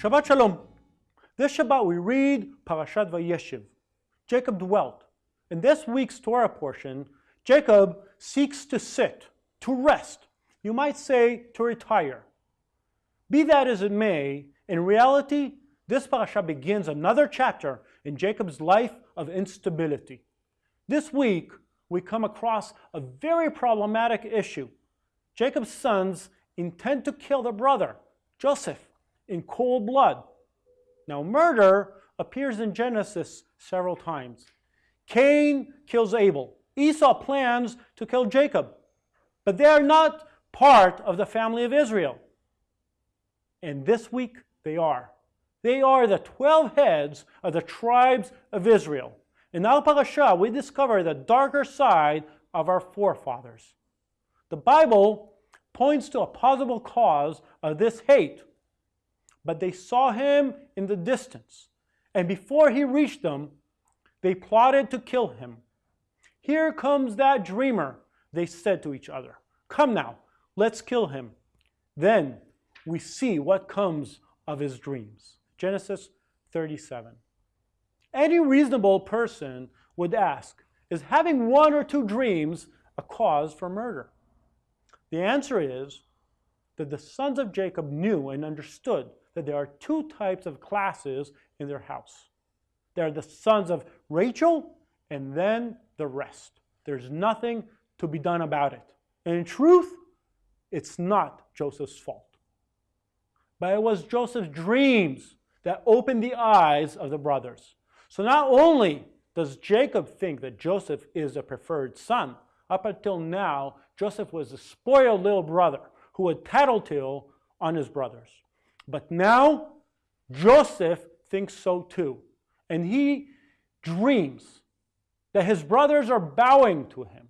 Shabbat Shalom. This Shabbat we read Parashat Vayeshev. Jacob dwelt. In this week's Torah portion, Jacob seeks to sit, to rest, you might say to retire. Be that as it may, in reality, this parasha begins another chapter in Jacob's life of instability. This week, we come across a very problematic issue. Jacob's sons intend to kill their brother, Joseph, in cold blood. Now, murder appears in Genesis several times. Cain kills Abel. Esau plans to kill Jacob. But they are not part of the family of Israel. And this week, they are. They are the 12 heads of the tribes of Israel. In Al Parashah, we discover the darker side of our forefathers. The Bible points to a possible cause of this hate, but they saw him in the distance, and before he reached them, they plotted to kill him. Here comes that dreamer, they said to each other. Come now, let's kill him. Then we see what comes of his dreams. Genesis 37. Any reasonable person would ask, is having one or two dreams a cause for murder? The answer is that the sons of Jacob knew and understood that there are two types of classes in their house. There are the sons of Rachel and then the rest. There's nothing to be done about it. And in truth, it's not Joseph's fault. But it was Joseph's dreams that opened the eyes of the brothers. So not only does Jacob think that Joseph is a preferred son, up until now, Joseph was a spoiled little brother who would tattletale on his brothers. But now, Joseph thinks so too. And he dreams that his brothers are bowing to him.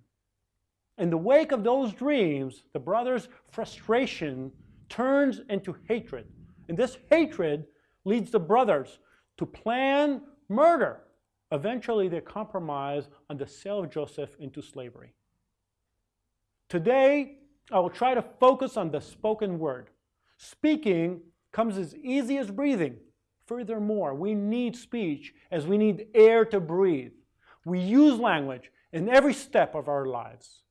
In the wake of those dreams, the brothers' frustration turns into hatred. And this hatred leads the brothers to plan murder. Eventually, they compromise on the sale of Joseph into slavery. Today, I will try to focus on the spoken word. Speaking comes as easy as breathing. Furthermore, we need speech as we need air to breathe. We use language in every step of our lives.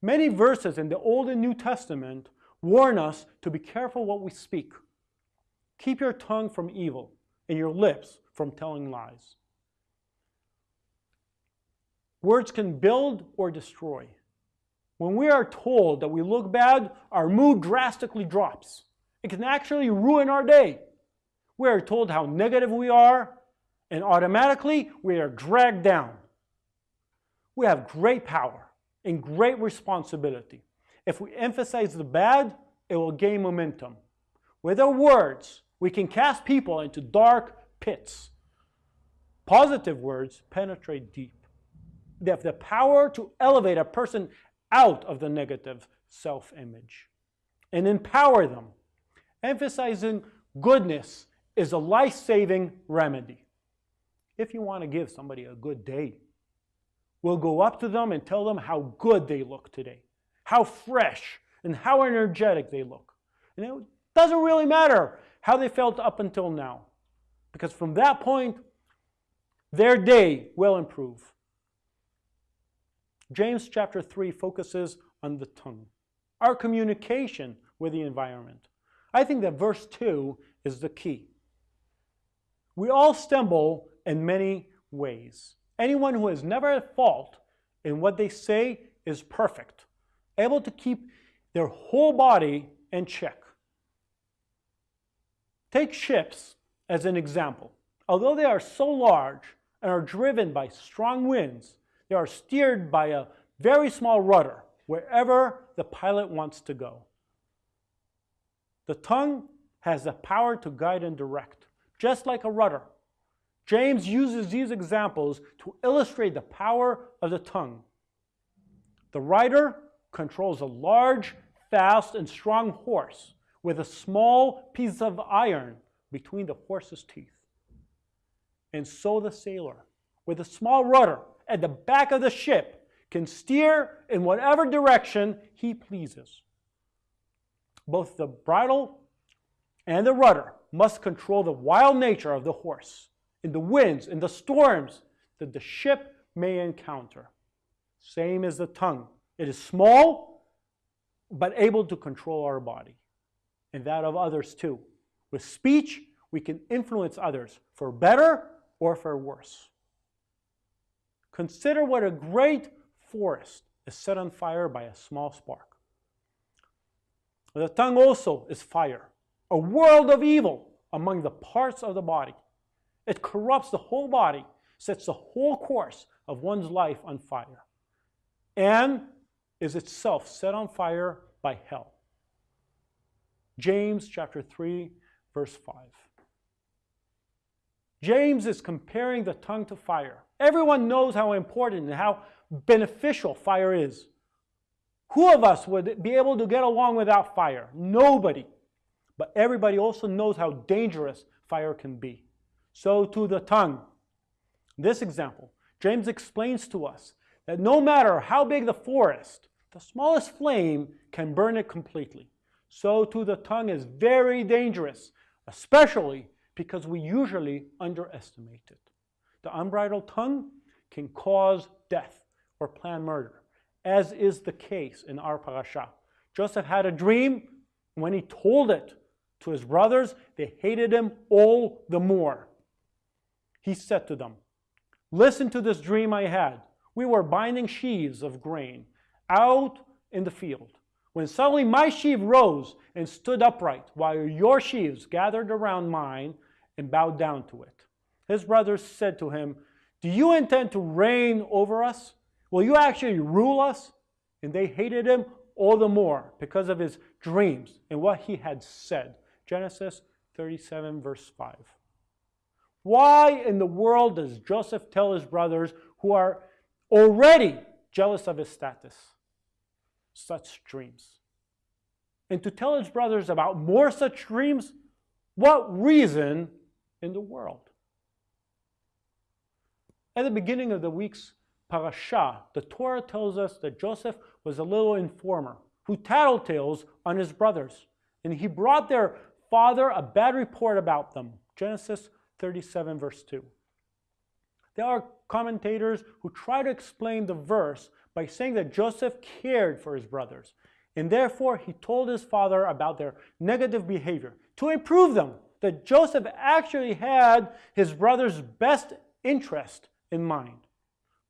Many verses in the Old and New Testament warn us to be careful what we speak. Keep your tongue from evil and your lips from telling lies. Words can build or destroy. When we are told that we look bad, our mood drastically drops. It can actually ruin our day. We are told how negative we are, and automatically we are dragged down. We have great power and great responsibility. If we emphasize the bad, it will gain momentum. With our words, we can cast people into dark pits. Positive words penetrate deep. They have the power to elevate a person out of the negative self-image and empower them. Emphasizing goodness is a life-saving remedy. If you want to give somebody a good day, we'll go up to them and tell them how good they look today, how fresh and how energetic they look. And it doesn't really matter how they felt up until now. Because from that point, their day will improve. James chapter 3 focuses on the tongue, our communication with the environment. I think that verse 2 is the key. We all stumble in many ways. Anyone who is never at fault in what they say is perfect, able to keep their whole body in check. Take ships as an example. Although they are so large and are driven by strong winds, they are steered by a very small rudder wherever the pilot wants to go. The tongue has the power to guide and direct, just like a rudder. James uses these examples to illustrate the power of the tongue. The rider controls a large, fast, and strong horse with a small piece of iron between the horse's teeth. And so the sailor, with a small rudder at the back of the ship, can steer in whatever direction he pleases. Both the bridle and the rudder must control the wild nature of the horse in the winds, in the storms that the ship may encounter. Same as the tongue. It is small, but able to control our body and that of others too. With speech, we can influence others for better or for worse. Consider what a great forest is set on fire by a small spark. The tongue also is fire, a world of evil among the parts of the body. It corrupts the whole body, sets the whole course of one's life on fire, and is itself set on fire by hell. James chapter 3, verse 5. James is comparing the tongue to fire. Everyone knows how important and how beneficial fire is. Who of us would be able to get along without fire? Nobody. But everybody also knows how dangerous fire can be. So to the tongue. This example, James explains to us that no matter how big the forest, the smallest flame can burn it completely. So to the tongue is very dangerous, especially because we usually underestimate it. The unbridled tongue can cause death or plan murder, as is the case in our parasha. Joseph had a dream. When he told it to his brothers, they hated him all the more. He said to them, Listen to this dream I had. We were binding sheaves of grain out in the field when suddenly my sheaf rose and stood upright, while your sheaves gathered around mine and bowed down to it. His brothers said to him, Do you intend to reign over us? Will you actually rule us? And they hated him all the more because of his dreams and what he had said. Genesis 37, verse 5. Why in the world does Joseph tell his brothers, who are already jealous of his status, such dreams? And to tell his brothers about more such dreams, what reason in the world? At the beginning of the week's parasha, the Torah tells us that Joseph was a little informer who tattletails on his brothers. And he brought their father a bad report about them. Genesis 37, verse 2. There are commentators who try to explain the verse by saying that Joseph cared for his brothers, and therefore he told his father about their negative behavior to improve them, that Joseph actually had his brother's best interest in mind.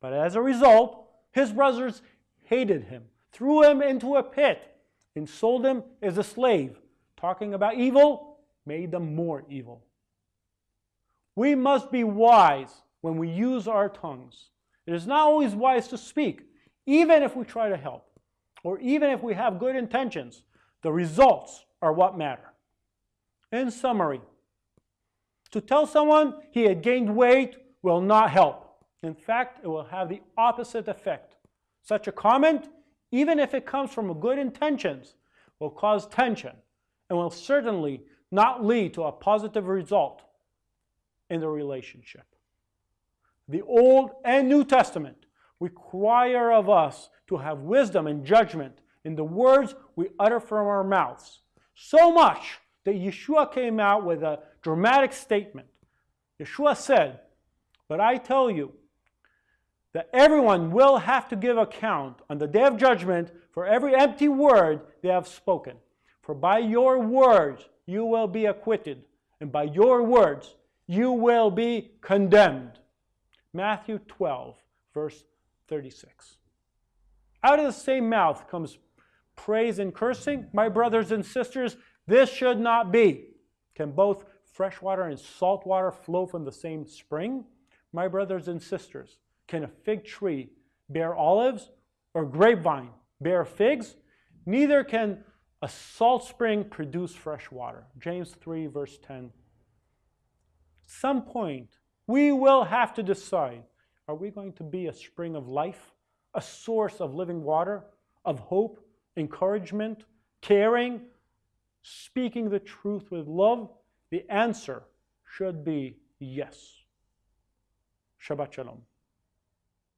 But as a result, his brothers hated him, threw him into a pit, and sold him as a slave. Talking about evil made them more evil. We must be wise when we use our tongues. It is not always wise to speak, even if we try to help, or even if we have good intentions. The results are what matter. In summary, to tell someone he had gained weight will not help. In fact, it will have the opposite effect. Such a comment, even if it comes from good intentions, will cause tension and will certainly not lead to a positive result in the relationship. The Old and New Testament require of us to have wisdom and judgment in the words we utter from our mouths. So much that Yeshua came out with a dramatic statement. Yeshua said, But I tell you that everyone will have to give account on the day of judgment for every empty word they have spoken. For by your words you will be acquitted, and by your words you will be condemned. Matthew 12, verse 36. Out of the same mouth comes praise and cursing. My brothers and sisters, this should not be. Can both fresh water and salt water flow from the same spring? My brothers and sisters, can a fig tree bear olives or grapevine bear figs? Neither can a salt spring produce fresh water. James 3, verse 10 some point, we will have to decide, are we going to be a spring of life, a source of living water, of hope, encouragement, caring, speaking the truth with love? The answer should be yes. Shabbat Shalom.